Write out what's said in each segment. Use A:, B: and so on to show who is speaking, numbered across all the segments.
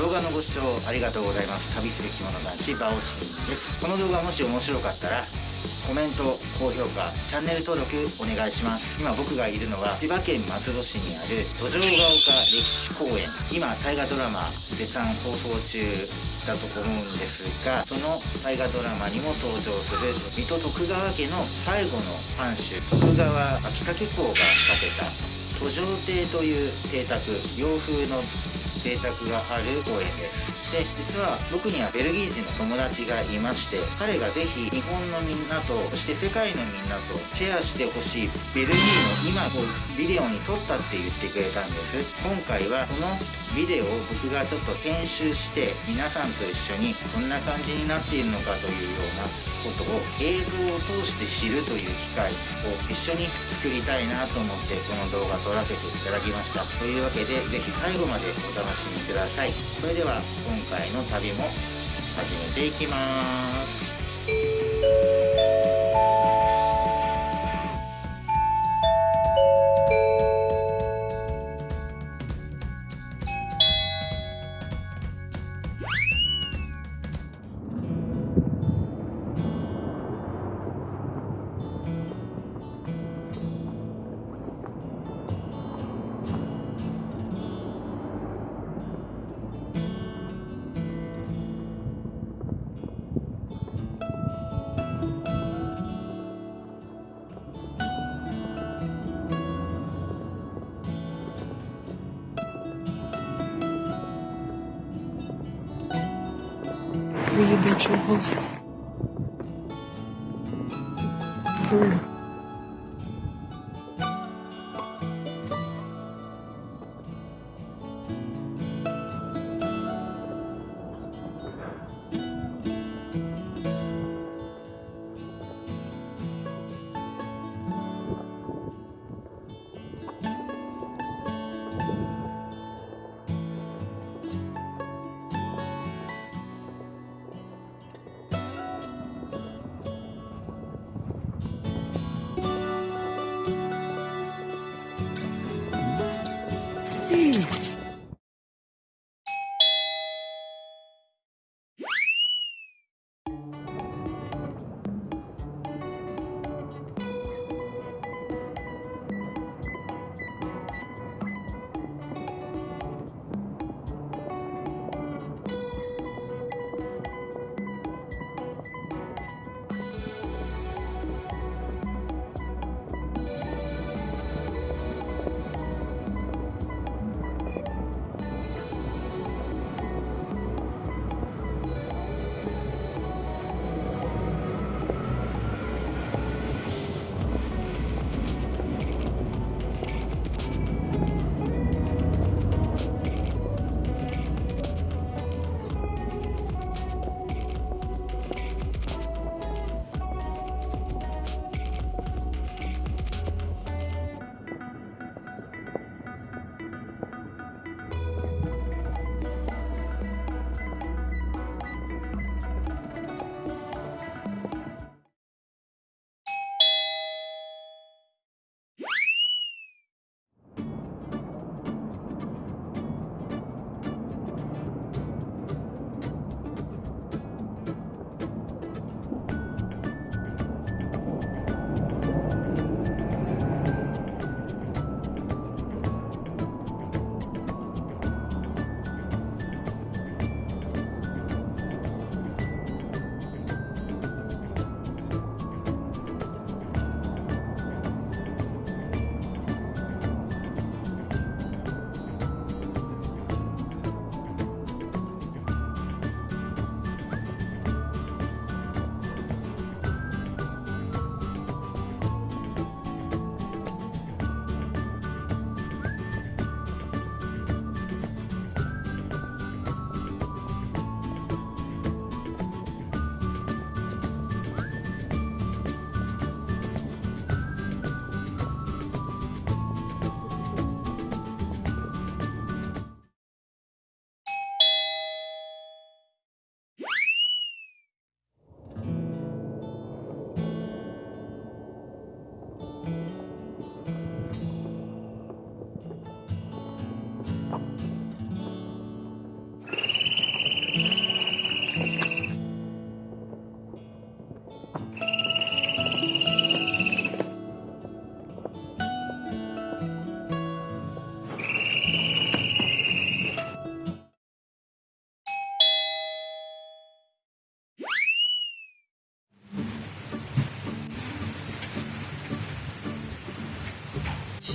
A: 動画のご視聴ありがとうございます。旅する着物男子バオシキンです。この動画もし面白かったらコメント高評価チャンネル登録お願いします。今僕がいるのは千葉県松戸市にある土壌ヶ丘歴史公園。今大河ドラマ絶賛放送中だと思うんですがその大河ドラマにも登場する水戸徳川家の最後の藩主徳川秋武公が建てた途上邸という邸宅。洋風の邸宅がある公園ですで実は僕にはベルギー人の友達がいまして彼がぜひ日本のみんなとそして世界のみんなとシェアしてほしいベルギーの今こうビデオに撮ったって言ってくれたんです今回はこのビデオを僕がちょっと編集して皆さんと一緒にどんな感じになっているのかというようなことを映像を通して知るという機会を一緒に作りたいなと思ってこの動画撮らせていただきました。というわけでぜひ最後までお楽しみ楽しみください。それでは今回の旅も始めていきます。
B: їдучий гость. 嗯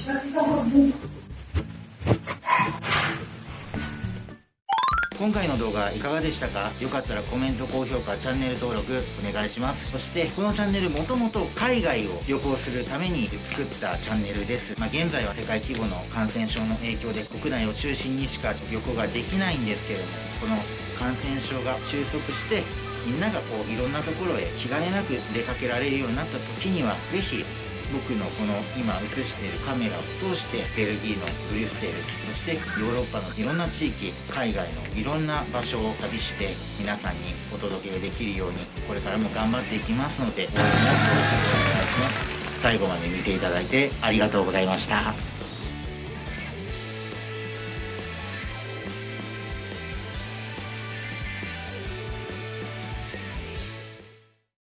A: 今回の動画いかがでしたか？よかったらコメント、高評価、チャンネル登録お願いします。そして、このチャンネルもともと海外を旅行するために作ったチャンネルです。まあ、現在は世界規模の感染症の影響で国内を中心にしか旅行ができないんですけれども、この感染症が収束して、みんながこういろんなところへ気兼ねなく出かけられるようになった時には、ぜひ僕のこの今映しているカメラを通してベルギーのブリュッセルそしてヨーロッパのいろんな地域海外のいろんな場所を旅して皆さんにお届けできるようにこれからも頑張っていきますので応援もよろしくお願いします最後まで見ていただいてありがとうございました。